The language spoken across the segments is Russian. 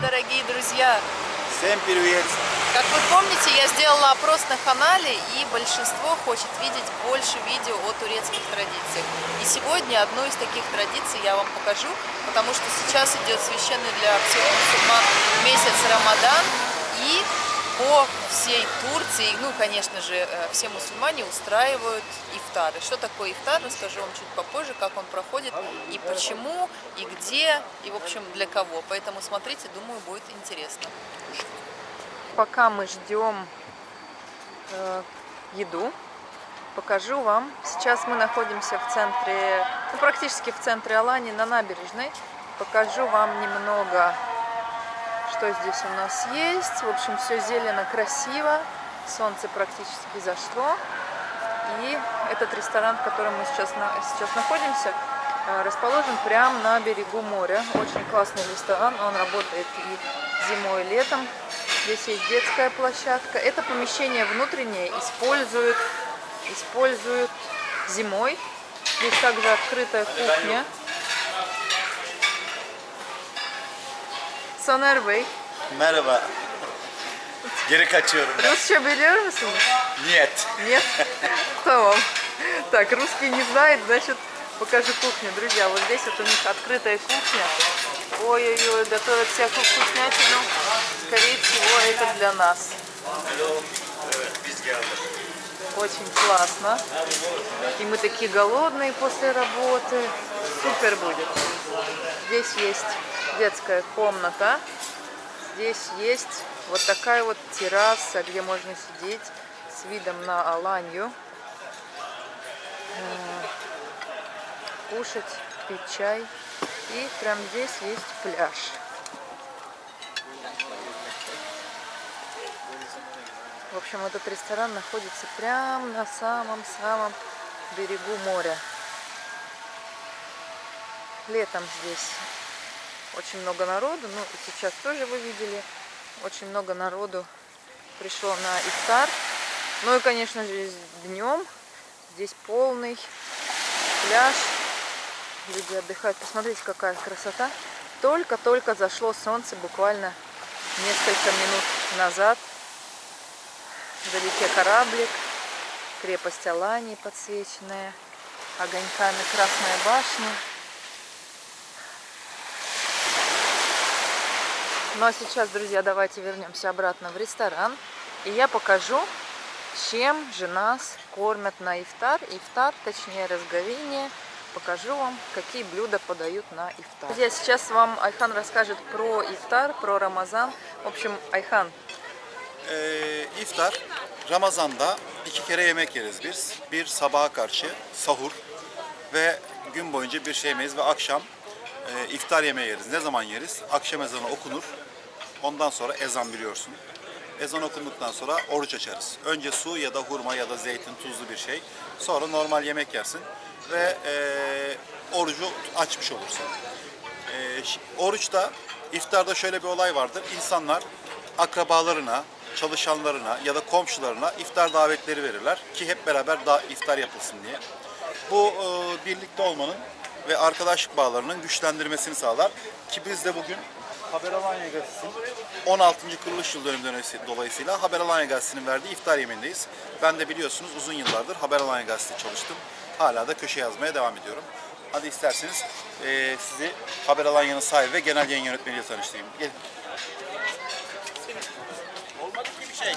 дорогие друзья! Всем привет! Как вы помните, я сделала опрос на канале, и большинство хочет видеть больше видео о турецких традициях. И сегодня одну из таких традиций я вам покажу, потому что сейчас идет священный для всех мусульман месяц Рамадан, и по всей Турции, ну, конечно же, э, все мусульмане устраивают ифтары. Что такое ифтар, расскажу вам чуть попозже, как он проходит, и почему, и где, и, в общем, для кого. Поэтому смотрите, думаю, будет интересно. Пока мы ждем э, еду, покажу вам. Сейчас мы находимся в центре, ну, практически в центре Алании, на набережной. Покажу вам немного что здесь у нас есть. В общем, все зелено, красиво. Солнце практически зашло. И этот ресторан, в котором мы сейчас, сейчас находимся, э, расположен прямо на берегу моря. Очень классный ресторан. Он работает и зимой, и летом. Здесь есть детская площадка. Это помещение внутреннее используют, используют зимой. Здесь также открытая кухня. Soner Bey. Merhaba. Geri kaçıyorum. Rusça biliyor musunuz? Нет. Нет? Tamam. Так, русский не знает, значит, покажу кухню. Друзья, вот здесь вот у них открытая кухня. Ой-ой-ой, готовят всякую вкуснятину. Скорее всего, это для нас. Очень классно. И мы такие голодные после работы. Супер будет. Здесь есть детская комната. Здесь есть вот такая вот терраса, где можно сидеть с видом на Аланью, э, кушать, пить чай. И прямо здесь есть пляж. В общем, этот ресторан находится прямо на самом-самом берегу моря. Летом здесь очень много народу, ну сейчас тоже вы видели, очень много народу пришло на ифтар. Ну и, конечно же, днем здесь полный пляж, люди отдыхают. Посмотрите, какая красота. Только-только зашло солнце, буквально несколько минут назад. Вдалеке кораблик, крепость Алании подсвеченная, огоньками Красная башня. Ну а сейчас, друзья, давайте вернемся обратно в ресторан. И я покажу, чем же нас кормят на ифтар. Ифтар, точнее разговение. Покажу вам, какие блюда подают на ифтар. Друзья, сейчас вам Айхан расскажет про ифтар, про Рамазан. В общем, Айхан. Ee, iftar, Ramazan'da iki kere yemek yeriz biz. Bir sabaha karşı sahur ve gün boyunca bir şey yemeyiz ve akşam e, iftar yemeği yeriz. Ne zaman yeriz? Akşam ezanı okunur. Ondan sonra ezan biliyorsun. Ezan okunduktan sonra oruç açarız. Önce su ya da hurma ya da zeytin tuzlu bir şey. Sonra normal yemek yersin ve e, orucu açmış olursun. E, oruçta, iftarda şöyle bir olay vardır. İnsanlar akrabalarına, çalışanlarına ya da komşularına iftar davetleri verirler ki hep beraber da iftar yapılsın diye. Bu e, birlikte olmanın ve arkadaşlık bağlarının güçlendirmesini sağlar ki biz de bugün Haber Alanya Gazetesi'nin 16. kuruluş yıl dönümü dolayısıyla Haber Alanya Gazetesi'nin verdiği iftar yemeğindeyiz. Ben de biliyorsunuz uzun yıllardır Haber Alanya Gazetesi çalıştım. Hala da köşe yazmaya devam ediyorum. Hadi isterseniz e, sizi Haber Alanya'nın sahibi ve genel yayın yönetmeniyle tanıştırayım. Gelin. Olmadı ki bir şey.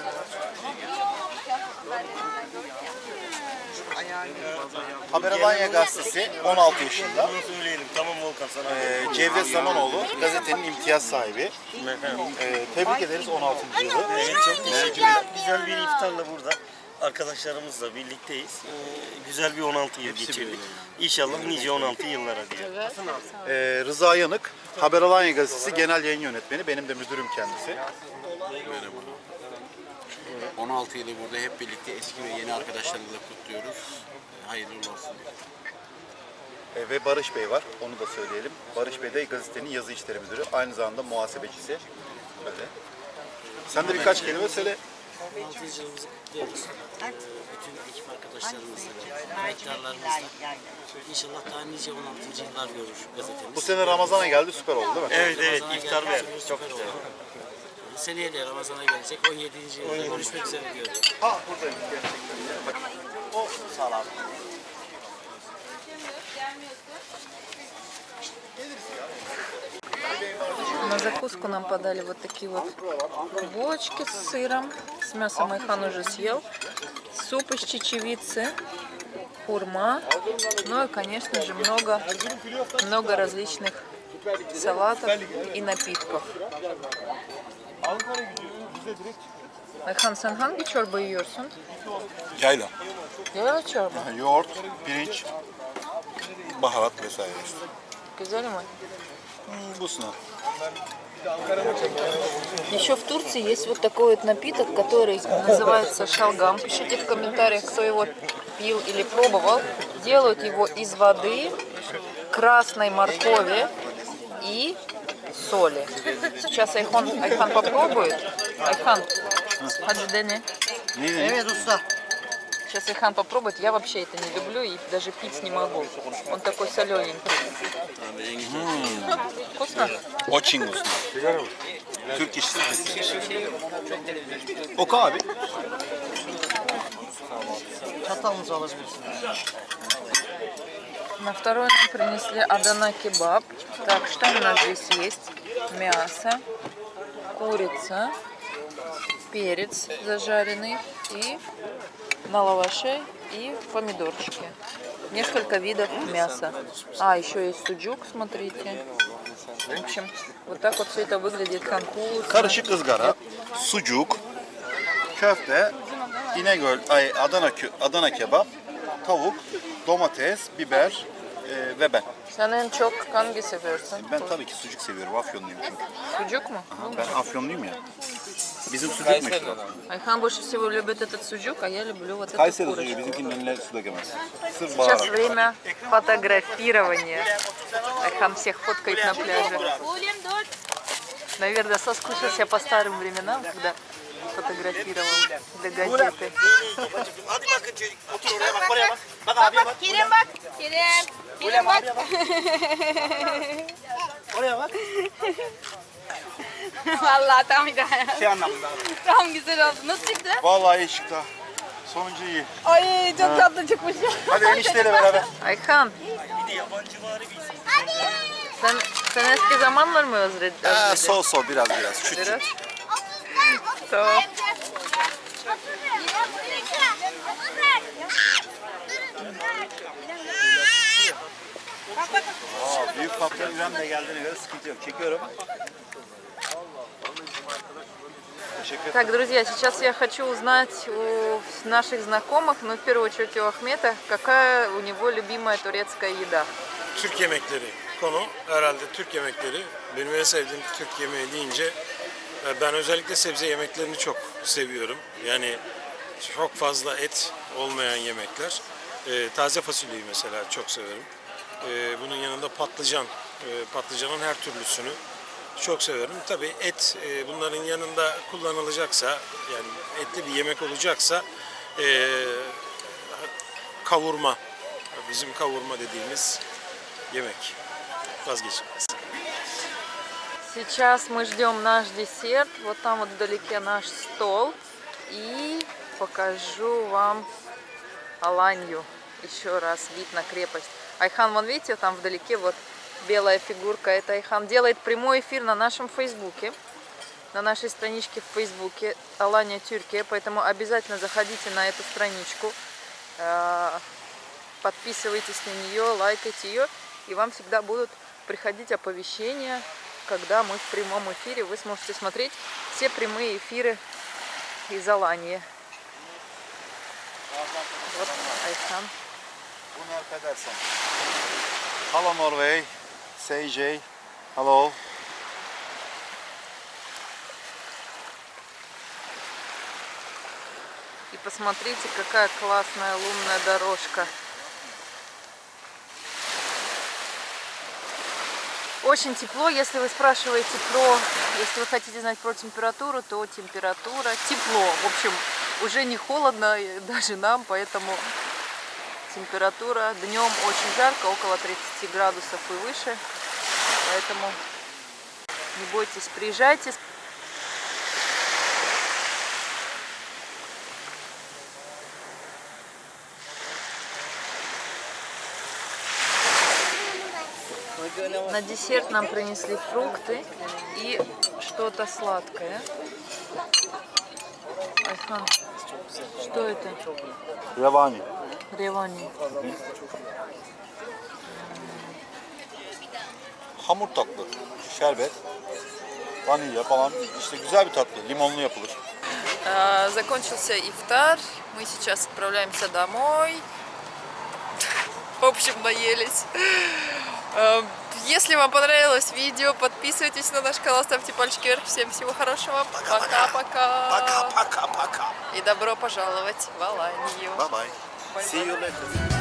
Haber Alanya Gazetesi 16 yaşında. Bunu söyleyelim. Tamam Volkan sana. Ee, Cevdet Zamanoğlu gazetenin imtiyaz sahibi. Ee, tebrik ederiz 16. yılı. Evet, çok teşekkürler. Güzel bir iftarla burada arkadaşlarımızla birlikteyiz. Ee, güzel bir 16 yıl geçirdik. İnşallah nice 16 yıllara diye. Ee, Rıza Yanık, Haber Alanya Gazetesi genel yayın yönetmeni. Benim de müdürüm kendisi. 16 yılı burada hep birlikte eski ve yeni arkadaşlarımızla kutluyoruz. Hayırlı olsun. Ee, ve Barış Bey var, onu da söyleyelim. Barış Bey de gazetenin yazı işleri müdürü. Aynı zamanda muhasebecisi. Böyle. Sen de birkaç kelime söyle. 16. yılımızı kutluyoruz. Bütün ekip arkadaşlarımızla, emektarlarımızla. İnşallah daha nice 16. yıllar görür gazetemiz. Bu sene Ramazan'a geldi süper oldu değil mi? Evet evet Ramazan'a iftar ver. Çok oldu. güzel. Seneye de Ramazan'a gelecek. 17. yılda görüşmek üzere diyorum. Ha buradayım gerçekten. Sağ. На закуску нам подали вот такие вот булочки с сыром. С мясом Айхан уже съел. Суп из чечевицы. Хурма. Ну и, конечно же, много, много различных салатов и напитков. Ayhan sen hangi çorba yiyorsun? Yayla. Yayla çorba. Yoğurt, pirinç, baharat vesaire işte. Güzel mi? Вкусно. Еще в Турции есть вот такой вот напиток, который называется шалгам. Пишите в комментариях, кто его пил или пробовал. Делают его из воды, красной моркови и соли. Сейчас Айхан, Айхан попробует. Айхан, хаджидене. Neydi? Сейчас Айхан попробует. Я вообще это не люблю и даже пить не могу. Он такой солененький. Вкусно? Очень вкусно. Türk işi. Oku abi. Çatalınızı alabilirsiniz. На второй нам принесли Адана кебаб. Так, что у нас здесь есть? Мясо, курица, перец зажаренный и на лаваше и помидорчики. Несколько видов мяса. А, еще есть суджук, смотрите. В общем, вот так вот все это выглядит вкусно. Karışık ızgara, sucuk, köfte, İnegöl, ay Adana kö- Adana kebap, tavuk, domates, biber e, ve ben. Sen en çok hangi seviyorsun? Ben tabii ki sucuk seviyorum. Afyonluyum çünkü. Sucuk mu? Ben Afyonluyum ya. Bizim sucuk meşhur. Айхан больше всего любит этот суджук, а я люблю вот эту курочку. sucuğu bizimkinin önüne su dökemez. Sırf Сейчас время фотографирования. Айхан всех фоткает на пляже. Наверное, соскучился по старым временам, когда фотографировал для газеты. Hadi bakın çocuk. Otur oraya bak oraya bak. Bak abiye bak. Kerem bak. Kerem. Kerem bak. Oraya bak. Vallahi tam ideal. Şey anlamında. Tam güzel oldu. Nasıl çıktı? Vallahi iyi çıktı. ha. Sonuncu iyi. Ay çok tatlı çıkmış. Hadi enişteyle beraber. Ayhan, Bir de yabancı var bir isim. sen, sen eski zamanlar mı özledin? Ha, sol sol biraz biraz. Küçük. Biraz. Tamam. Aa, büyük patron İrem de geldiğine göre sıkıntı yok. Çekiyorum. Teşekkür ederim. Так, друзья, сейчас я хочу uзнать у наших знакомых, ну, в первую очередь у Ахмета, какая у него любимая турецкая еда. Türk yemekleri konu herhalde Türk yemekleri. Benim en sevdiğim Türk yemeği deyince e, ben özellikle sebze yemeklerini çok seviyorum. Yani çok fazla et olmayan yemekler. E, taze fasulyeyi mesela çok severim. E, bunun yanında patlıcan, e, patlıcanın her türlüsünü çok severim. Tabii et e, bunların yanında kullanılacaksa yani etli bir yemek olacaksa e, kavurma, bizim kavurma dediğimiz yemek vazgeçilmez. Сейчас мы ждем наш десерт. Вот там вот вдалеке наш стол. И покажу вам Аланью. Еще раз вид на крепость. Айхан, вон видите, там вдалеке вот белая фигурка. Это Айхан делает прямой эфир на нашем фейсбуке. На нашей страничке в фейсбуке Алания Тюркия. Поэтому обязательно заходите на эту страничку. э, Подписывайтесь на нее, лайкайте ее. И вам всегда будут приходить оповещения когда мы в прямом эфире, вы сможете смотреть все прямые эфиры из Алании. Вот Айхан. Bunu affedersen. Hello Norway. CJ. Hello. И посмотрите, какая классная лунная дорожка. Очень тепло. Если вы спрашиваете про, если вы хотите знать про температуру, то температура тепло. В общем, уже не холодно даже нам, поэтому температура днем очень жарко, около 30 градусов и выше. Поэтому не бойтесь, приезжайте. На десерт нам принесли фрукты и что-то сладкое. Айхан, что это? Revani. Ревани. Hamur tatlı, şerbet, vanilya falan. İşte güzel bir tatlı. Limonlu yapılır. А, Закончился ифтар. Мы сейчас отправляемся домой. В общем, наелись. А, Если вам понравилось видео, подписывайтесь на наш канал, ставьте пальчики вверх. Всем всего хорошего. Пока-пока. Пока-пока-пока. И добро пожаловать в Аланию. Bye bye. See you later.